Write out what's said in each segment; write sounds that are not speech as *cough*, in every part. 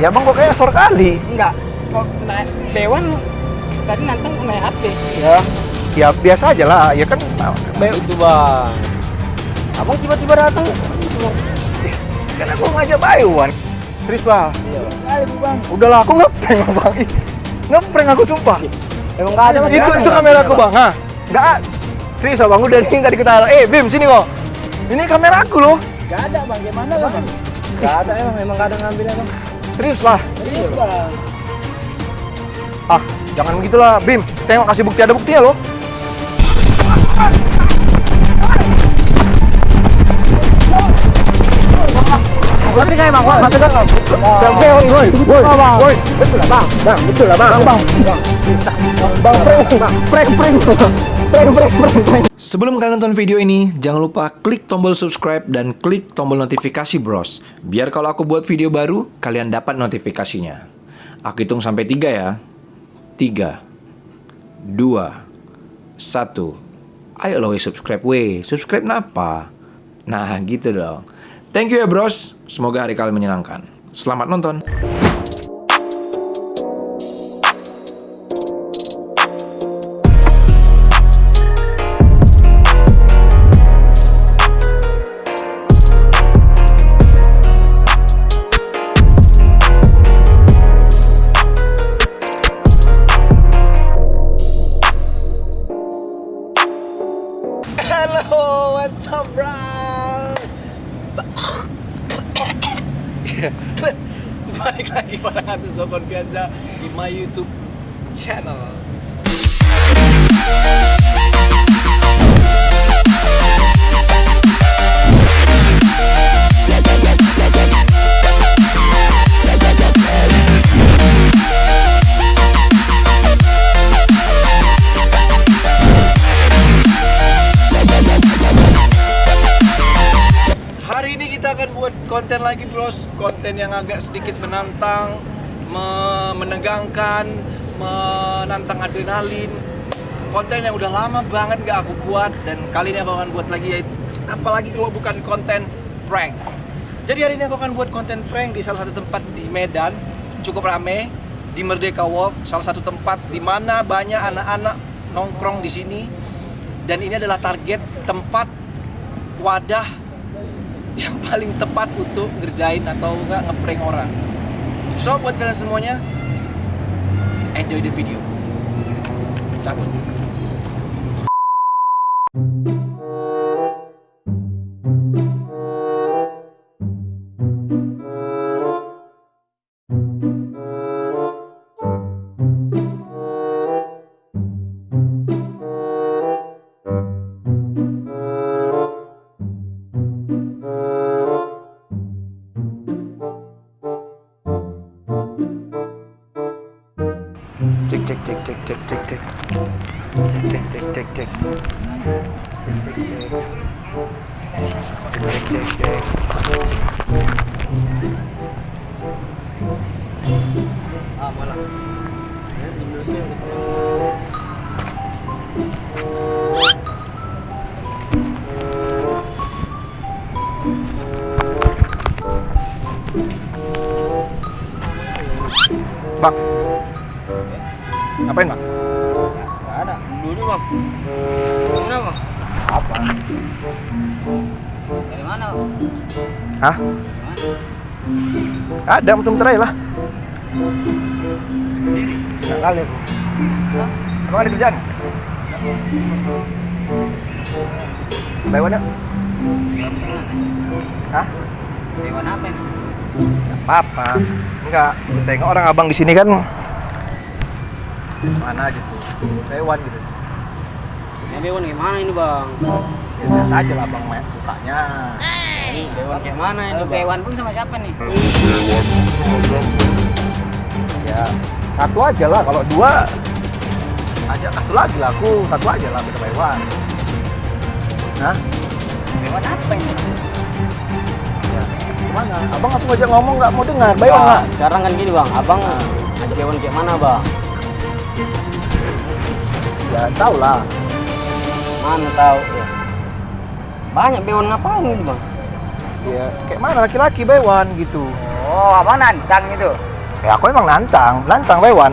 Ya bang kok kayak sor kali. Enggak. Kok naik Bewan tadi nantang naik HP. Ya, ya biasa aja lah. Ya kan Be- Itu bang. Abang tiba-tiba datang. kan aku ngajak Bayuan. Serius lah. Iya. Bu Bang. Udahlah aku ngeprank bang. Ih, Ngeprank aku sumpah. Emang nggak ada mas? itu itu kamera aku bang. Hah? Enggak. Serius bang. Udah ini tadi kita. Eh Bim sini kok. Ini kamera aku loh. Enggak ada Bang. Gimana Bang? Nggak ada emang, emang nggak ada ngambilnya bang. Serius lah. Serius Bang. Ah, jangan begitulah Bim. Tengok kasih bukti ada buktinya loh. Berarti kayak bang, mati kan bang. Oke, woi, woi, woi, woi, betul lah bang, bang, betul lah bang, bang, bang, bang, prank, prank, prank, Sebelum kalian nonton video ini, jangan lupa klik tombol subscribe dan klik tombol notifikasi bros. Biar kalau aku buat video baru, kalian dapat notifikasinya. Aku hitung sampai tiga ya. Tiga, dua, satu. Ayo lo weh, subscribe weh. Subscribe napa? Nah gitu dong. Thank you ya bros. Semoga hari kalian menyenangkan. Selamat nonton. *laughs* Balik lagi bareng aku Zokon Pianza di my YouTube channel. Akan buat konten lagi bros. Konten yang agak sedikit menantang me- Menegangkan Menantang adrenalin. Konten yang udah lama banget gak aku buat Dan kali ini aku akan buat lagi yaitu Apalagi kalau bukan konten prank. Jadi hari ini aku akan buat konten prank di salah satu tempat di Medan Cukup rame Di Merdeka Walk Salah satu tempat di mana banyak anak-anak nongkrong di sini. Dan ini adalah target tempat wadah yang paling tepat untuk ngerjain atau enggak ngeprank orang. So buat kalian semuanya, enjoy the video. Cabut. tek tek tek. Tek tek tek tek tek. Tek tek tek. Tek tek tek. Apa? Dari mana? Hah? Ada, muter-muter aja lah. Nggak kali aku. Emang ada kerjaan? Bayuan ya? Hah? Dewan apa ini? Apa-apa. Enggak, tengok orang abang di sini kan mana gitu. Bayuan gitu. Ini dewan gimana ini bang? Ya, biasa aja lah abang main sukanya. Ini dewan kayak mana ini bang? Bewan pun sama siapa nih? Ya, satu aja lah. Kalau dua, ajak satu lagi lah aku. Satu aja lah kita bayuan. Hah? Bewan apa ini? Ya, gimana? Abang aku ngajak ngomong nggak mau dengar. Bayuan nggak? Sekarang kan gini bang, abang ada dewan kayak mana bang? Ya, tau lah. Mana tahu? Ya. Banyak dewan ngapain ini bang? Ya, kayak mana laki-laki bayuan gitu. Oh, abang nantang itu. Ya aku emang nantang, nantang Bewan.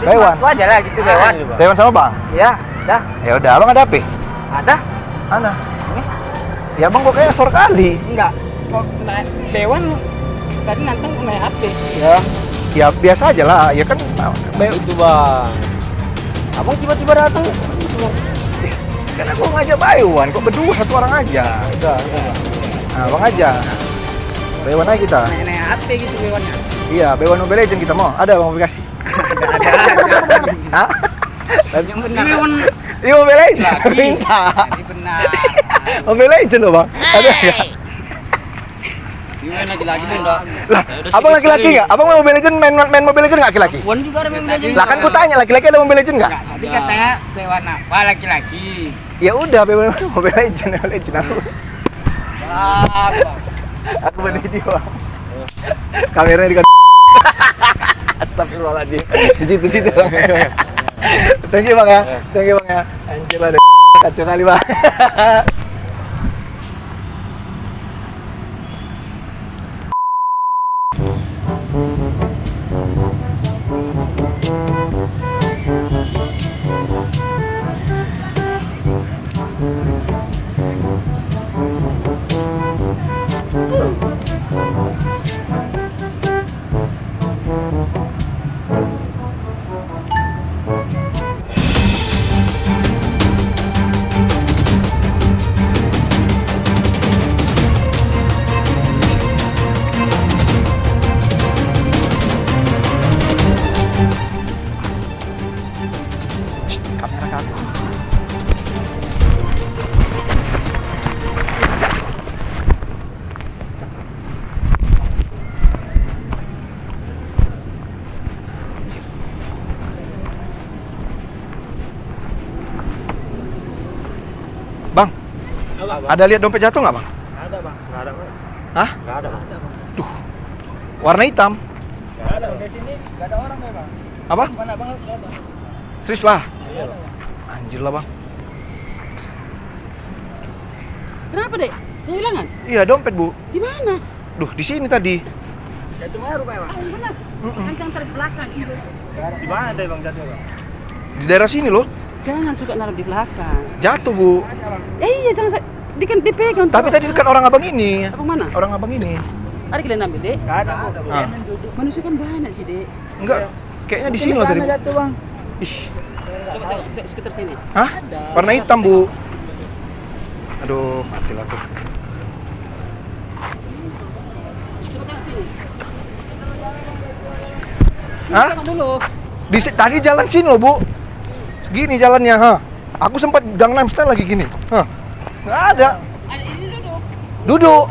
Jadi Bewan. aku aja lah gitu Bewan. Bewan sama Bang. Ya, dah. Ya udah, Abang ada apa? Ada? Mana? Ya Bang kok kayak sor kali. Enggak. Kok naik Bewan tadi nantang naik HP. Ya. Ya biasa aja lah, ya kan Be- Itu bang. Abang tiba-tiba datang. Kan aku ngajak Bewan, kok berdua satu orang aja. Udah. Nah, Bang aja. Bewan aja kita. Naik-naik HP gitu Bewannya. Iya, Bewan Mobile Legend kita mau. Ada Bang aplikasi. Ada ada. *laughs* Hah? Yang benar. Bewan. Iya Mobile Legend. Lagi. Minta. Ini benar. *laughs* Mobile Legend loh, Bang. Ada nggak? Enggak? Lah, abang laki-laki nggak? Abang main Mobile Legend, main, main Mobile Legend nggak laki-laki? Wan juga ada main Legend. Lah kan ku tanya, laki-laki ada Mobile Legend nggak? Tadi katanya Bewan apa laki-laki? Ya udah, Mobile Legend, Mobile Legend aku. Aku main video. Kameranya di Astagfirullahaladzim. Di situ situ. Thank you bang ya. Thank you bang ya. Anjir lah, kacau kali bang. Ada lihat dompet jatuh nggak bang? Ada bang. Enggak ada bang. Hah? Enggak ada bang. Warna hitam? Enggak ada di sini enggak ada orang ya bang. Apa? Mana bang. Serius lah? Iya. Anjir lah bang. Kenapa, Dek? Kehilangan? Iya dompet bu. Di mana? Duh di sini tadi. Jatuh mana rupanya bang? Ah, yang benar. Kan yang taruh di belakang. Ibu. Di mana tadi bang jatuh bang? Di daerah sini loh. Jangan suka naruh di belakang. Jatuh bu. Eh, iya, jangan di kan dipegang. Tapi tadi dekat orang abang ini. Apa mana? Orang abang ini. Ada kalian ambil, Dek? Enggak ada bu. Ah. Manusia kan banyak sih, Dek. Enggak. Kayaknya di sini loh tadi. Jatuh bang. Ih. Coba tengok se- sekitar sini. Hah? Warna hitam bu. Aduh mati lah aku. Coba tengok sini. Hah? Di tadi jalan sini loh bu. Segini jalannya, ha. Aku sempat Gangnam Style lagi gini. Hah. Nggak ada. Ada ini duduk. Duduk.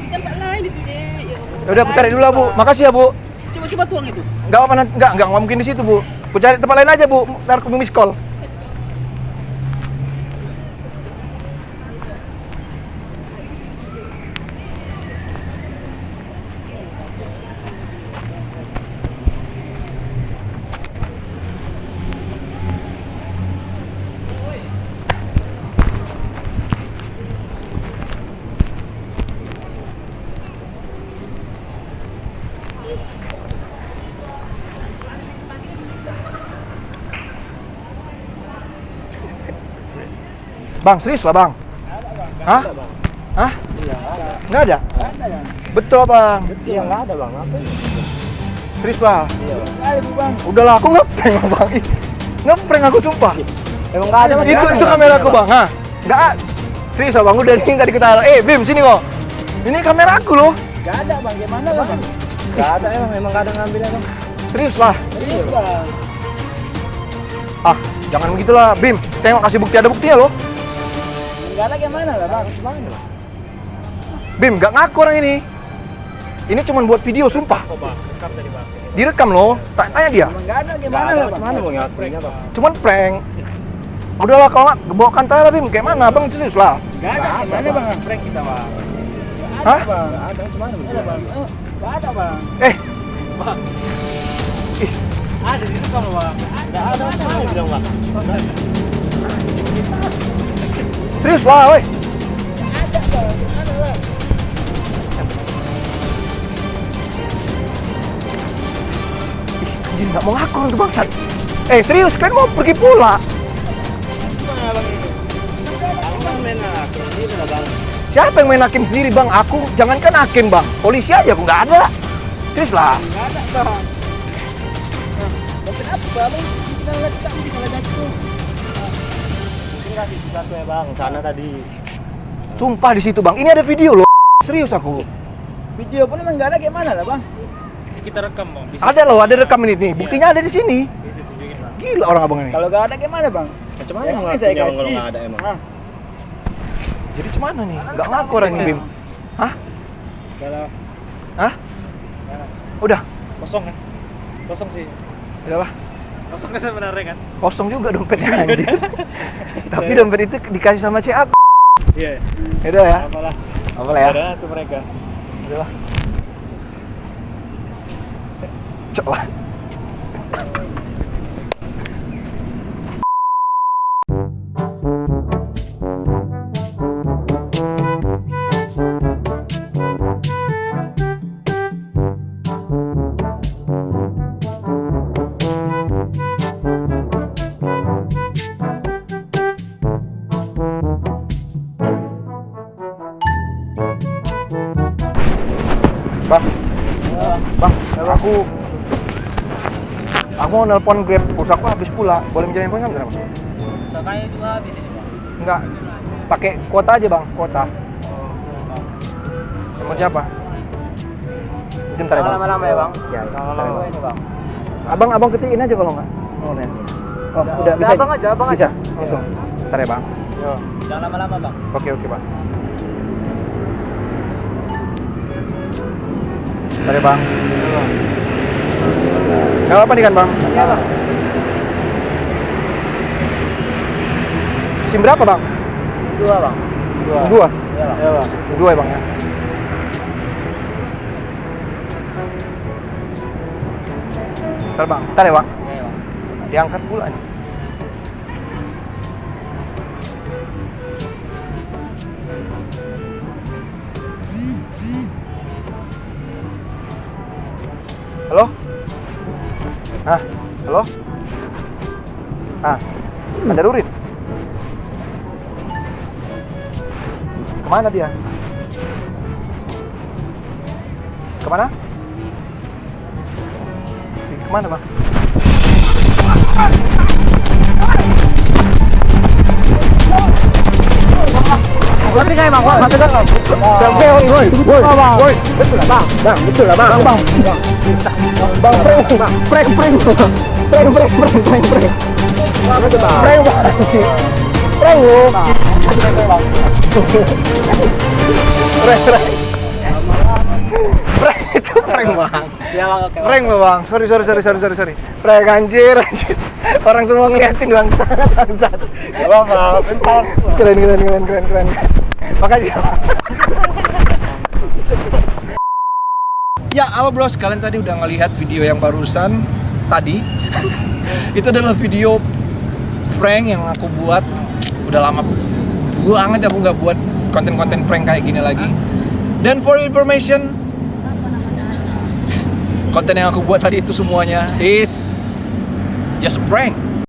Di tempat lain itu, Dek. Ya udah aku cari dulu lah bu. Makasih ya bu. Coba coba tuang itu. Enggak apa enggak enggak mungkin di situ, Bu. Aku cari tempat lain aja, Bu. Ntar aku miss call. Bang, serius lah, Bang. Hah? Hah? Enggak ada. Betul, Bang. Iya enggak ada bang. Apa? Serius lah. Bu bang. Udahlah, aku ngeprank, Bang. Ngeprank aku sumpah. Emang enggak ada itu itu kamera aku, Bang. Hah? Enggak. a- Serius lah, Bang. Udah ini tadi kita Eh, Bim, sini kok. Ini kamera aku loh. Enggak ada bang. Gimana bang? Enggak ada emang emang enggak ada ngambilnya bang. Serius lah. Serius bang. Ah, jangan begitulah, Bim. Tengok kasih bukti ada buktinya loh. Ada gimana lah bang? Gimana? Bim, nggak ngaku orang ini. Ini cuma buat video, sumpah. Kok bang? Rekam tadi bang. Direkam loh. Tak tanya dia. Enggak ada gimana lah? Gimana mau ngakuinnya bang? Cuman prank. Udahlah kalau nggak bawa kantor lah, Bim. Kayak mana, Bang? Serius lah. Enggak ada. Gimana bang? Prank kita bang. Hah? Bang, ada gimana bang? Enggak ada bang. Eh, Ada di rekam bang. Enggak ada. Mana bilang bang? Serius lah, woi. Anjir, nggak mau ngaku untuk bangsat. Eh, serius, kalian mau pergi pula? Siapa yang main hakim sendiri, Bang? Aku, jangankan hakim, Bang. Polisi aja aku nggak ada. Serius lah. Sana tadi. Sumpah di situ, Bang. Ini ada video loh. Serius aku. Video pun emang nggak ada gimana lah bang? Kita rekam bang. Ada loh, ada rekam ini nih. Buktinya ada di sini. Gila orang abang ini. Kalau nggak ada gimana bang? Macam mana ngakunya saya kalau kasih? nggak ada emang? Hah? Jadi gimana nih? Nggak ngaku orang ini, Bim. Hah? Kalau Hah? Udah. kosong kan? Kosong sih. Udah lah. Kosong kan sebenarnya kan? Kosong juga dompetnya *laughs* anjir. Tapi dompet itu dikasih sama aku. Iya. Udah ya. Apalah. Apa ya? Ada tuh mereka. Udah lah. Coba. Mau nelpon Grab, pulsa aku habis pula. Boleh minjem handphone nggak, Bang? Saya juga habis ini bang. Enggak. Pakai kuota aja, Bang. Kuota. Handphone siapa? Sebentar ya, Bang. Lama-lama ya bang. Ya, Lama-lama ini bang. Abang, abang ketiin aja kalau nggak. Oh. Oh, udah bisa. abang aja, abang bisa. aja. Langsung. Bentar ya, Bang. Jangan lama-lama bang. Oke, oke, Bang. Bentar ya, Bang. Gak apa-apa nih kan, Bang? Iya, Bang. SIM berapa, Bang? Dua bang. Dua. Dua. Iya bang. Iya bang. Dua ya, Bang ya. Bentar, Bang. Bentar ya, Bang. Iya bang. Diangkat pula nih. Halo? Ah, halo? Ah, ada Rurin. Ke mana dia? Ke mana? Ke mana, Bang? Berarti kayak bang, bang, bang. Bang, woi, woi, woi, woi, betul lah bang, bang, betul lah bang, bang, bang, bang, prank, bang, bang, bang, prank, bang, bang, bang, itu prank bang, Iya bang oke. prank bang, sorry, sorry, sorry, sorry, sorry, sorry, prank anjir, anjir, orang semua ngeliatin bang, bangsat, Gak apa-apa. Bentar. keren, keren, keren, keren, keren, makasih. Ya, halo bros, kalian tadi udah ngelihat video yang barusan tadi. Itu adalah video prank yang aku buat. Udah lama banget aku nggak buat konten-konten prank kayak gini lagi. Dan for information, konten yang aku buat tadi itu semuanya is just prank.